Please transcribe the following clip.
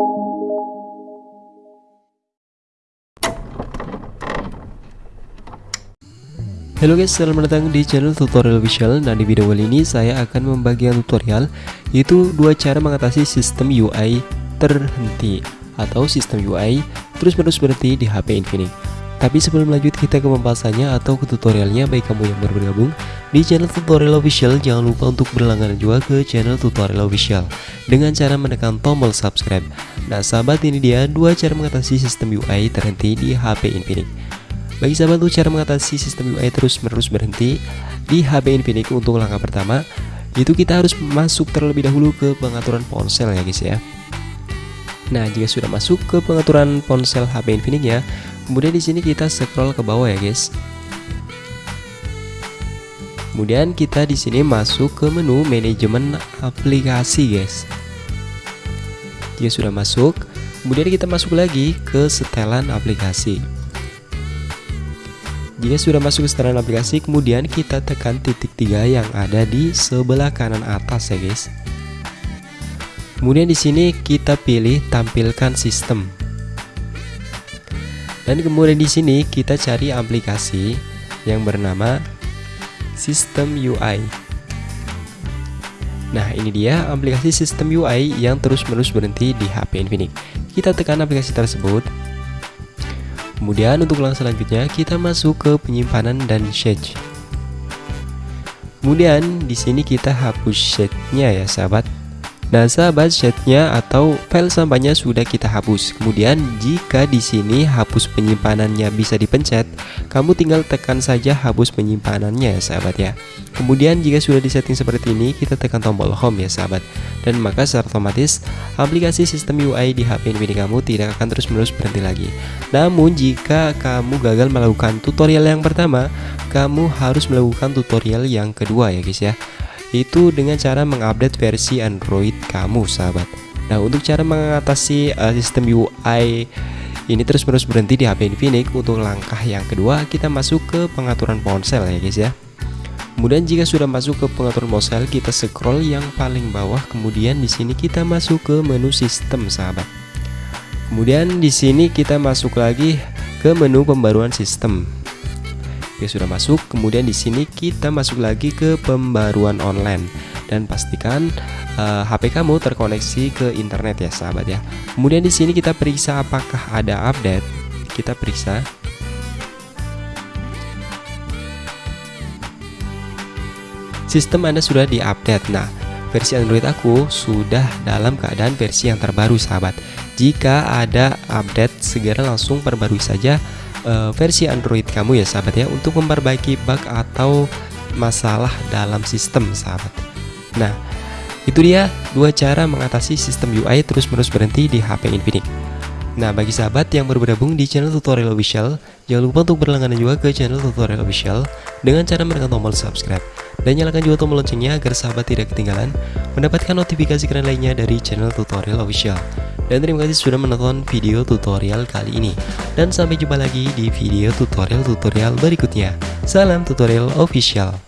Halo guys, selamat datang di channel tutorial official Dan di video kali ini saya akan membagikan tutorial Yaitu dua cara mengatasi sistem UI terhenti Atau sistem UI terus-menerus berhenti di HP Infinix Tapi sebelum lanjut kita ke pembahasannya atau ke tutorialnya. Baik kamu yang baru bergabung di channel tutorial official Jangan lupa untuk berlangganan juga ke channel tutorial official Dengan cara menekan tombol subscribe. Nah sahabat ini dia dua cara mengatasi sistem UI terhenti di HP Infinix. Bagi sahabat untuk cara mengatasi sistem UI terus menerus berhenti di HP Infinix untuk langkah pertama itu kita harus masuk terlebih dahulu ke pengaturan ponsel ya guys ya. Nah jika sudah masuk ke pengaturan ponsel HP Infinix ya, kemudian di sini kita scroll ke bawah ya guys. Kemudian kita di sini masuk ke menu manajemen aplikasi guys. Jika sudah masuk, kemudian kita masuk lagi ke setelan aplikasi. Jika sudah masuk ke setelan aplikasi, kemudian kita tekan titik tiga yang ada di sebelah kanan atas ya guys. Kemudian di sini kita pilih tampilkan sistem. Dan kemudian di sini kita cari aplikasi yang bernama Sistem UI. Nah, ini dia aplikasi Sistem UI yang terus-menerus berhenti di HP Infinix. Kita tekan aplikasi tersebut Kemudian untuk langkah selanjutnya kita masuk ke penyimpanan dan shade. Kemudian di sini kita hapus shade-nya ya sahabat. Nah, sahabat shade-nya atau file sampahnya sudah kita hapus. Kemudian jika di sini hapus penyimpanannya bisa dipencet, kamu tinggal tekan saja hapus penyimpanannya ya sahabat ya. Kemudian jika sudah disetting seperti ini, kita tekan tombol home ya sahabat. Dan maka secara otomatis aplikasi sistem UI di HP Infinix kamu tidak akan terus-menerus berhenti lagi. Namun jika kamu gagal melakukan tutorial yang pertama, kamu harus melakukan tutorial yang kedua ya guys ya itu dengan cara mengupdate versi Android kamu sahabat. Nah untuk cara mengatasi uh, sistem UI ini terus-menerus berhenti di HP Infinix untuk langkah yang kedua kita masuk ke pengaturan ponsel ya guys ya. Kemudian jika sudah masuk ke pengaturan ponsel kita scroll yang paling bawah kemudian di sini kita masuk ke menu sistem sahabat. Kemudian di sini kita masuk lagi ke menu pembaruan sistem Oke sudah masuk. Kemudian di sini kita masuk lagi ke pembaruan online dan pastikan uh, eh, HP kamu terkoneksi ke internet ya sahabat ya. Kemudian di sini kita periksa apakah ada update. Kita periksa. Sistem Anda sudah diupdate. Nah, versi Android aku sudah dalam keadaan versi yang terbaru sahabat. Jika ada update segera langsung perbarui saja uh, versi Android kamu ya sahabat ya untuk memperbaiki bug atau masalah dalam sistem sahabat. Nah, itu dia dua cara mengatasi sistem UI terus-menerus berhenti di HP Infinix. Nah, bagi sahabat yang baru bergabung di channel tutorial official, jangan lupa untuk berlangganan juga ke channel tutorial official dengan cara menekan tombol subscribe dan nyalakan juga tombol loncengnya agar sahabat tidak ketinggalan mendapatkan notifikasi keren lainnya dari channel tutorial official. Dan terima kasih sudah menonton video tutorial kali ini. Dan sampai jumpa lagi di video tutorial-tutorial berikutnya. Salam tutorial official.